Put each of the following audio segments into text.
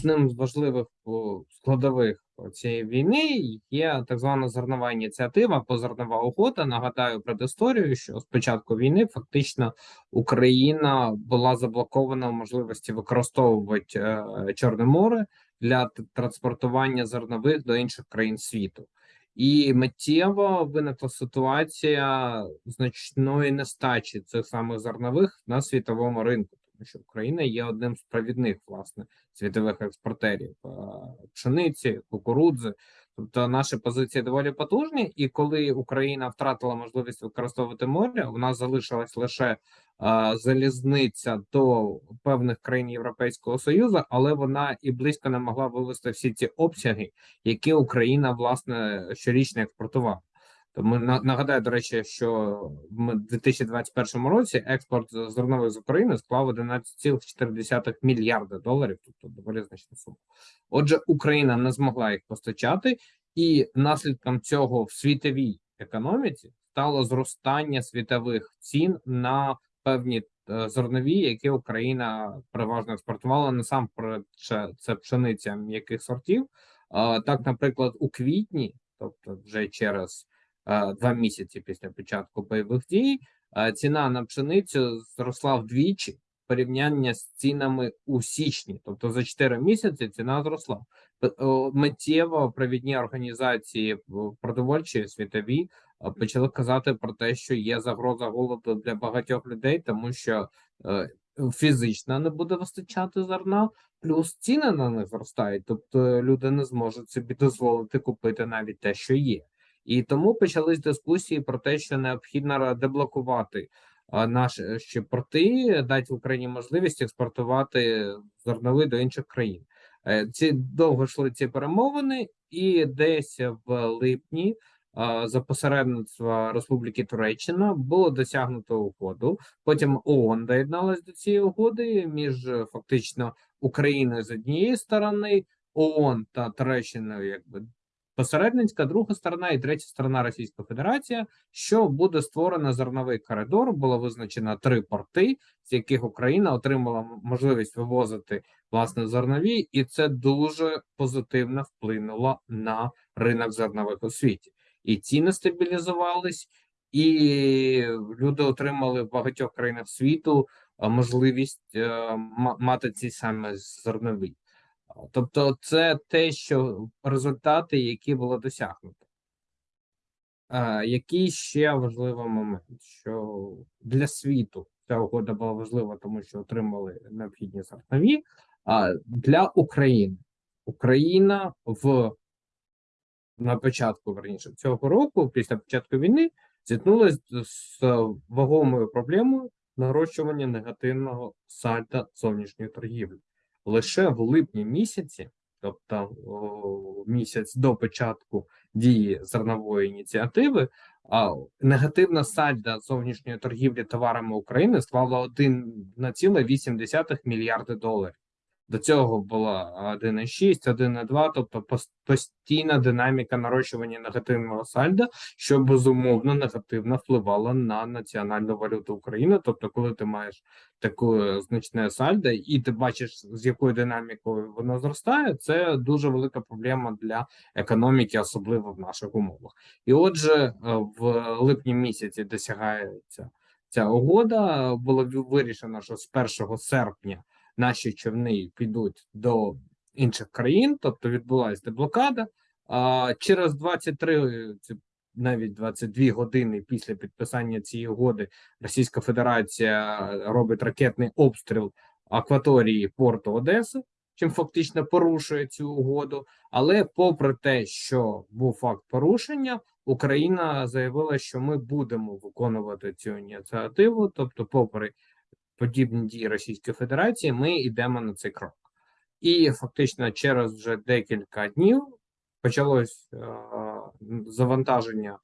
Одним з важливих складових цієї війни є так звана зернова ініціатива або зернова угода. Нагадаю предісторію, що з початку війни фактично Україна була заблокована в можливості використовувати е, Чорне море для транспортування зернових до інших країн світу. І миттєво виникла ситуація значної нестачі цих самих зернових на світовому ринку, що Україна є одним з провідних власне світових експортерів е, пшениці, кукурудзи. Тобто наші позиції доволі потужні, і коли Україна втратила можливість використовувати море, у нас залишилась лише е, залізниця до певних країн Європейського Союзу, але вона і близько не могла вивести всі ці обсяги, які Україна власне щорічно експортувала. Тому на- нагадаю, до речі, що в 2021 році експорт зернових з України склав 11,4 мільярда доларів, тобто доволі значна сума. Отже, Україна не змогла їх постачати, і наслідком цього в світовій економіці стало зростання світових цін на певні е, зернові, які Україна переважно експортувала. Насамперед, це- пшениця м'яких сортів. Так, наприклад, у квітні, тобто вже через е, два місяці після початку бойових дій, е, ціна на пшеницю зросла вдвічі порівняння з цінами у січні, тобто за 4 місяці ціна зросла. П- Миттєво провідні організації продовольчі світові е, почали казати про те, що є загроза голоду для багатьох людей, тому що е, фізично не буде вистачати зерна, плюс ціни на них зростають, тобто люди не зможуть собі дозволити купити навіть те, що є. І тому почались дискусії про те, що необхідно деблокувати наші порти, дати Україні можливість експортувати зерновий до інших країн. Е, Ці довго йшли ці перемовини, і десь в липні за посередництва Республіки Туреччина було досягнуто угоду. Потім ООН доєдналась до цієї угоди між фактично Україною з однієї сторони, ООН та Туреччиною, якби посередницька, друга сторона і третя сторона Російська Федерація, що буде створено зерновий коридор. Було визначено три порти, з яких Україна отримала можливість вивозити власне зернові, і це дуже позитивно вплинуло на ринок зернових у світі. І ціни стабілізувались, і люди отримали в багатьох країнах світу можливість е, мати ці саме зернові. Тобто, це те, що результати, які було досягнуто. А, який ще важливий момент, що для світу ця угода була важлива, тому що отримали необхідні зернові. А для України Україна в на початку верніше цього року, після початку війни, зіткнулася з вагомою проблемою нарощування негативного сальда зовнішньої торгівлі лише в липні місяці, тобто місяць до початку дії зернової ініціативи, негативна сальда зовнішньої торгівлі товарами України склала 1,8 мільярди доларів. До цього була 1,6, 1,2, тобто постійна динаміка нарощування негативного сальда, що безумовно негативно впливало на національну валюту України. Тобто, коли ти маєш таке значне сальдо, і ти бачиш, з якою динамікою воно зростає, це дуже велика проблема для економіки, особливо в наших умовах. І отже, е, в липні місяці досягається ця угода. Було вирішено, що з 1 серпня наші човни підуть до інших країн, тобто відбулася деблокада. А через 23, це навіть 22 години після підписання цієї угоди Російська Федерація робить ракетний обстріл акваторії порту Одеси, чим фактично порушує цю угоду. Але, попри те, що був факт порушення, Україна заявила, що ми будемо виконувати цю ініціативу, тобто, попри подібні дії Російської Федерації, ми йдемо на цей крок. І фактично через вже декілька днів почалось е, завантаження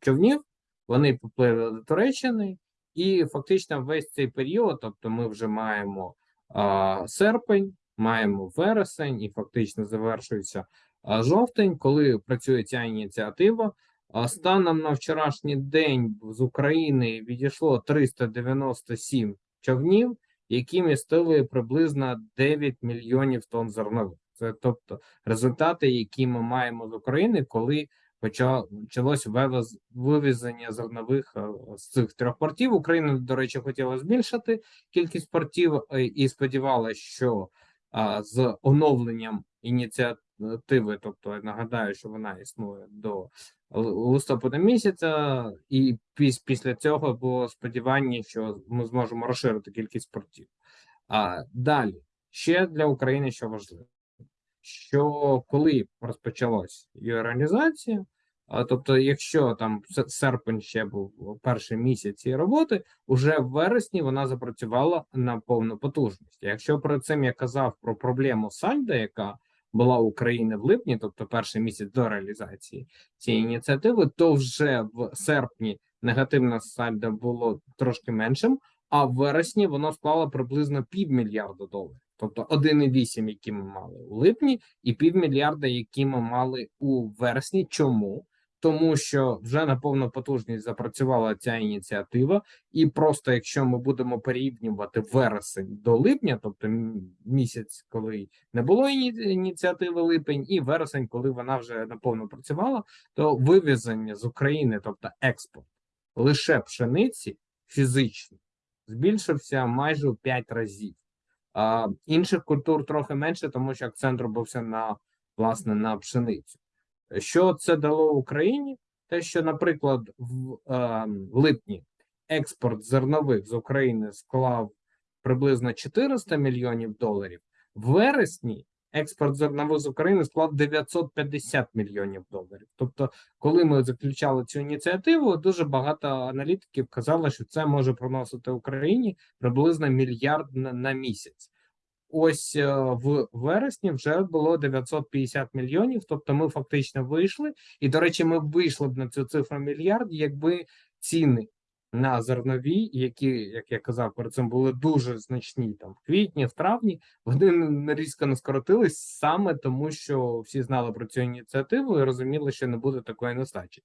човнів. Вони поплили до Туреччини, і фактично весь цей період, тобто ми вже маємо е, серпень, маємо вересень, і фактично завершується е, жовтень, коли працює ця ініціатива. А станом на вчорашній день з України відійшло 397 човнів, які містили приблизно 9 мільйонів тонн зернових. Це тобто результати, які ми маємо з України, коли поча- почалось вивез, вивезення зернових е, з цих трьох портів. Україна, до речі, хотіла збільшити кількість портів е, і сподівалася, що з оновленням ініціативи, тобто нагадаю, що вона існує до листопада місяця, і піс, після цього було сподівання, що ми зможемо розширити кількість портів. А далі ще для України що важливо, що коли розпочалась її організація, а, тобто, якщо там серпень ще був перший місяць цієї роботи, уже в вересні вона запрацювала на повну потужність. Якщо перед цим я казав про проблему сальда, яка була України в липні, тобто перший місяць до реалізації цієї ініціативи, то вже в серпні негативна сальдо було трошки меншим, а в вересні воно склало приблизно півмільярда доларів, тобто 1,8, які ми мали у липні, і півмільярда, які ми мали у вересні. Чому? Тому що вже на повну потужність запрацювала ця ініціатива, і просто якщо ми будемо порівнювати вересень до липня, тобто місяць, коли не було іні- ініціативи липень, і вересень, коли вона вже наповно працювала, то вивезення з України, тобто експорт лише пшениці фізично збільшився майже в 5 разів. А, інших культур трохи менше, тому що акцент робився на власне на пшеницю. Що це дало Україні? Те, що, наприклад, в е, липні експорт зернових з України склав приблизно 400 мільйонів доларів, в вересні експорт зернових з України склав 950 мільйонів доларів. Тобто, коли ми заключали цю ініціативу, дуже багато аналітиків казали, що це може приносити Україні приблизно мільярд на, на місяць. Ось е, в вересні вже було 950 мільйонів. Тобто, ми фактично вийшли. І до речі, ми вийшли б на цю цифру мільярд, якби ціни на зернові, які, як я казав, перед цим були дуже значні там в квітні, в травні, вони різко не скоротились саме тому, що всі знали про цю ініціативу і розуміли, що не буде такої нестачі.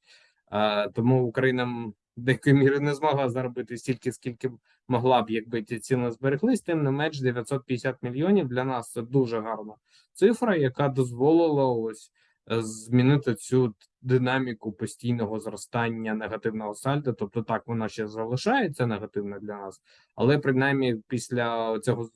А, тому Україна деякої міри не змогла заробити стільки, скільки могла б, якби ці ціни збереглись. Тим не менш, 950 мільйонів для нас це дуже гарна цифра, яка дозволила ось е, змінити цю динаміку постійного зростання негативного сальдо. Тобто, так вона ще залишається негативна для нас, але принаймні після цього з-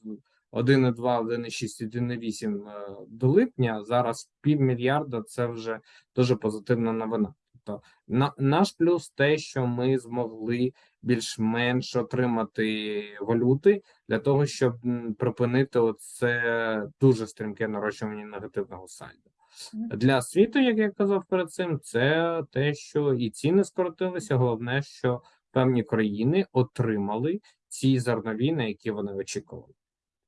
1,2, 1,6, 1,8 е, до липня зараз півмільярда це вже дуже позитивна новина. Тобто на наш плюс те, що ми змогли більш-менш отримати валюти для того, щоб припинити оце дуже стрімке нарощування негативного сальдо. Для світу, як я казав перед цим, це те, що і ціни скоротилися. Головне, що певні країни отримали ці зернові, на які вони очікували.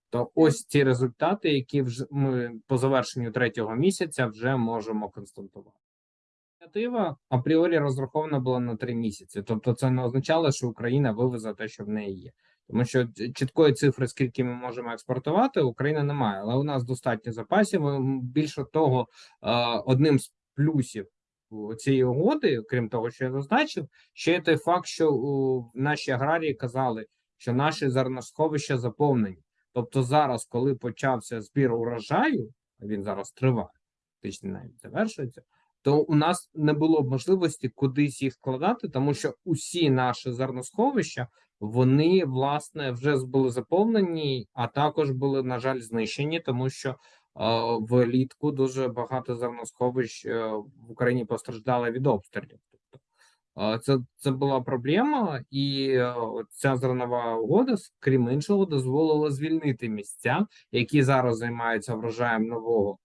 То ось ці результати, які вже ми по завершенню третього місяця вже можемо констатувати. Ініціатива апріорі розрахована була на три місяці, тобто це не означало, що Україна вивезе те, що в неї є. Тому що чіткої цифри, скільки ми можемо експортувати, Україна не має, але у нас достатньо запасів. Більше того, е, одним з плюсів цієї угоди, крім того, що я зазначив, ще є той факт, що наші аграрії казали, що наші зерносховища заповнені. Тобто, зараз, коли почався збір урожаю, він зараз триває, фактично навіть завершується то у нас не було б можливості кудись їх складати, тому що усі наші зерносховища вони власне вже були заповнені, а також були на жаль знищені, тому що е, влітку дуже багато зерносховищ е, в Україні постраждали від обстрілів. Тобто е, це, це була проблема, і ця зернова угода, крім іншого, дозволила звільнити місця, які зараз займаються врожаєм нового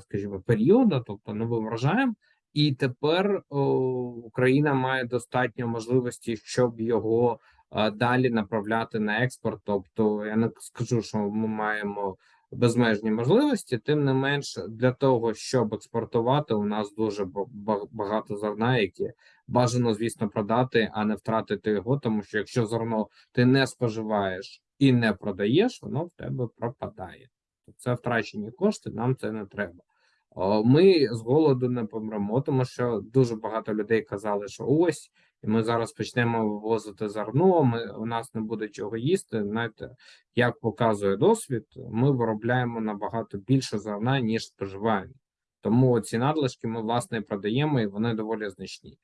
скажімо, періоду, тобто новим врожаєм, і тепер Україна має достатньо можливості, щоб його далі направляти на експорт. Тобто, я не скажу, що ми маємо безмежні можливості, тим не менш, для того, щоб експортувати, у нас дуже ба- ба- багато зерна, яке бажано, звісно, продати, а не втратити його, тому що якщо зерно ти не споживаєш і не продаєш, воно в тебе пропадає. Це втрачені кошти, нам це не треба. Ми з голоду не помремо, тому що дуже багато людей казали, що ось ми зараз почнемо вивозити зерно. Ми у нас не буде чого їсти. Знаєте, як показує досвід, ми виробляємо набагато більше зерна ніж споживаємо. Тому ці надлишки ми власне продаємо, і вони доволі значні.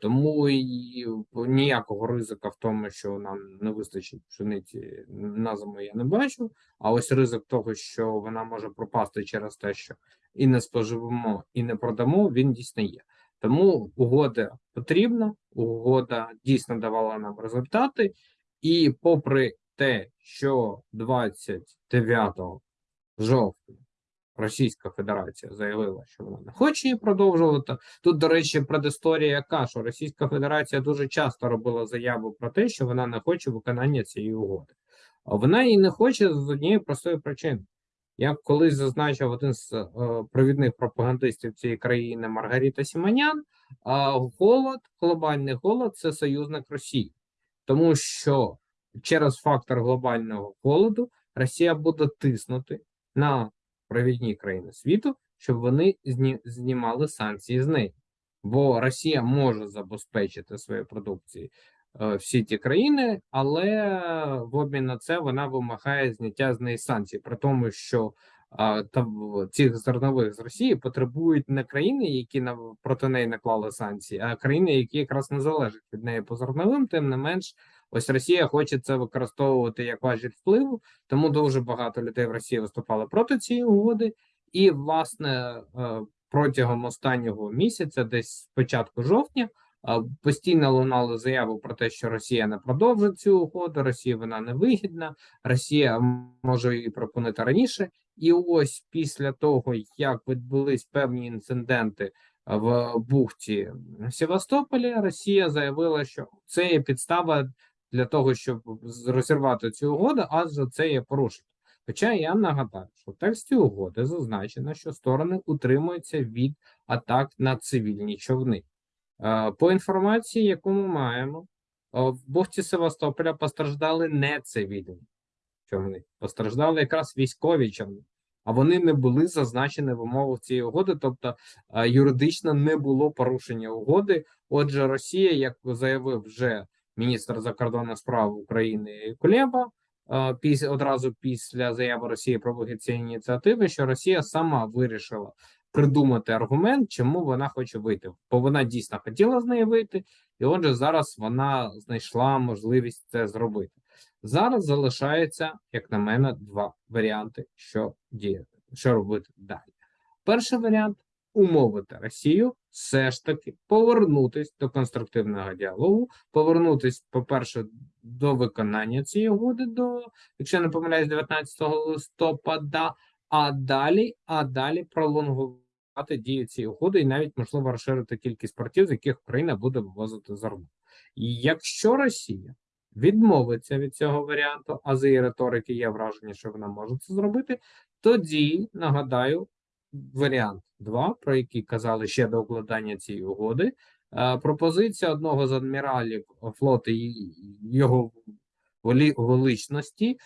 Тому і ніякого ризика в тому, що нам не вистачить пшениці на зиму, я не бачу. А ось ризик того, що вона може пропасти через те, що і не споживемо, і не продамо, він дійсно є. Тому угода потрібна, угода дійсно давала нам результати, і попри те, що 29 жовтня Російська Федерація заявила, що вона не хоче її продовжувати. Тут, до речі, предісторія яка, що Російська Федерація дуже часто робила заяву про те, що вона не хоче виконання цієї угоди. А вона її не хоче з однієї простої причини. Як колись зазначив один з е, провідних пропагандистів цієї країни Маргарита Сіманян, е, голод, глобальний голод це союзник Росії, тому що через фактор глобального голоду Росія буде тиснути на провідні країни світу, щоб вони зні, знімали санкції з неї. Бо Росія може забезпечити своєю продукцією е, всі ті країни, але в обмін на це вона вимагає зняття з неї санкцій, при тому, що е, та, цих зернових з Росії потребують не країни, які на проти неї наклали санкції, а країни, які якраз не залежать від неї по зерновим, тим не менш. Ось Росія хоче це використовувати як важіль впливу, тому дуже багато людей в Росії виступали проти цієї угоди, і власне е, протягом останнього місяця, десь з початку жовтня, е, постійно лунали заяви про те, що Росія не продовжить цю угоду, Росія вона не вигідна, Росія може її пропонувати раніше. І ось після того, як відбулись певні інциденти в бухті Севастополі, Росія заявила, що це є підстава для того, щоб розірвати цю угоду, адже це є порушення. Хоча я нагадаю, що в тексті угоди зазначено, що сторони утримуються від атак на цивільні човни. Е, по інформації, яку ми маємо, е, в бухті Севастополя постраждали не цивільні човни, постраждали якраз військові човни, а вони не були зазначені в умовах цієї угоди, тобто е, юридично не було порушення угоди. Отже, Росія, як заявив вже міністр закордонних справ України Кулеба після одразу після заяви Росії про вихід цієї ініціативи, що Росія сама вирішила придумати аргумент, чому вона хоче вийти, бо вона дійсно хотіла з неї вийти, і отже, зараз вона знайшла можливість це зробити. Зараз залишається, як на мене, два варіанти, що діяти, що робити далі. Перший варіант умовити Росію все ж таки повернутись до конструктивного діалогу, повернутись, по-перше, до виконання цієї угоди, до, якщо не помиляюсь, 19 листопада, а далі, а далі пролонгувати дію цієї угоди і навіть можливо розширити кількість портів, з яких Україна буде вивозити зерно. І якщо Росія відмовиться від цього варіанту, а з її риторики є враження, що вона може це зробити, тоді нагадаю варіант 2, про який казали ще до укладання цієї угоди. Е, пропозиція одного з адміралів флоту його величності е,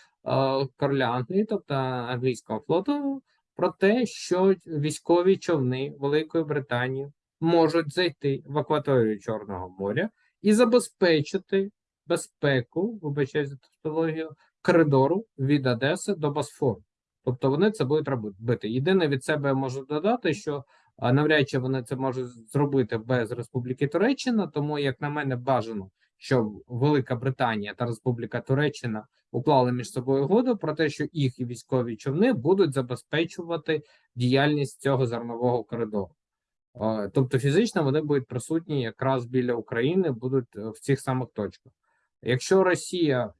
короля Англії, тобто англійського флоту, про те, що військові човни Великої Британії можуть зайти в акваторію Чорного моря і забезпечити безпеку, вибачаюсь за тавтологію, коридору від Одеси до Босфору. Тобто вони це будуть робити. Єдине від себе можу додати, що навряд чи вони це можуть зробити без Республіки Туреччина, тому, як на мене, бажано, щоб Велика Британія та Республіка Туреччина уклали між собою угоду про те, що їх військові човни будуть забезпечувати діяльність цього зернового коридору. Тобто фізично вони будуть присутні якраз біля України, будуть е, в цих самих точках. Якщо Росія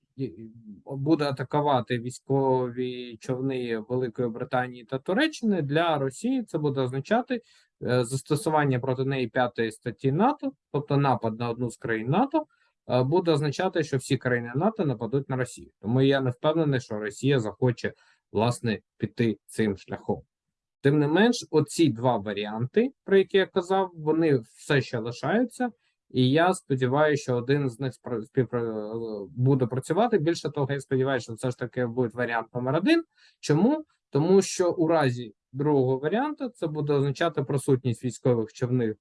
буде атакувати військові човни Великої Британії та Туреччини для Росії, це буде означати е, застосування проти неї п'ятої статті НАТО, тобто напад на одну з країн НАТО, е, буде означати, що всі країни НАТО нападуть на Росію. Тому я не впевнений, що Росія захоче власне піти цим шляхом. Тим не менш, оці два варіанти, про які я казав, вони все ще лишаються. І я сподіваюся, що один з них співпра... буде працювати. Більше того, я сподіваюся, що все ж таки буде варіант номер один. Чому? Тому що у разі другого варіанту це буде означати присутність військових човнів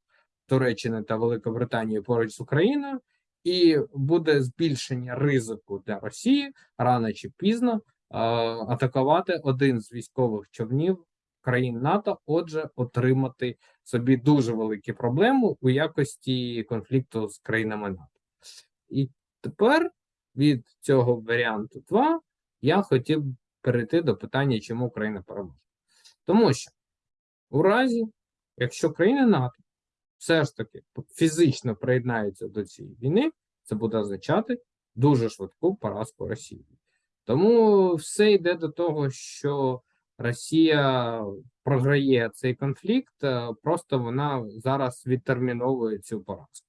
Туреччини та Великобританії поруч з Україною, і буде збільшення ризику для Росії рано чи пізно е, атакувати один з військових човнів країн НАТО, отже, отримати собі дуже великі проблеми у якості конфлікту з країнами НАТО. І тепер від цього варіанту 2 я хотів перейти до питання, чому Україна переможе. Тому що у разі, якщо країни НАТО все ж таки фізично приєднаються до цієї війни, це буде означати дуже швидку поразку Росії. Тому все йде до того, що Росія програє цей конфлікт, е, просто вона зараз відтерміновує цю поразку.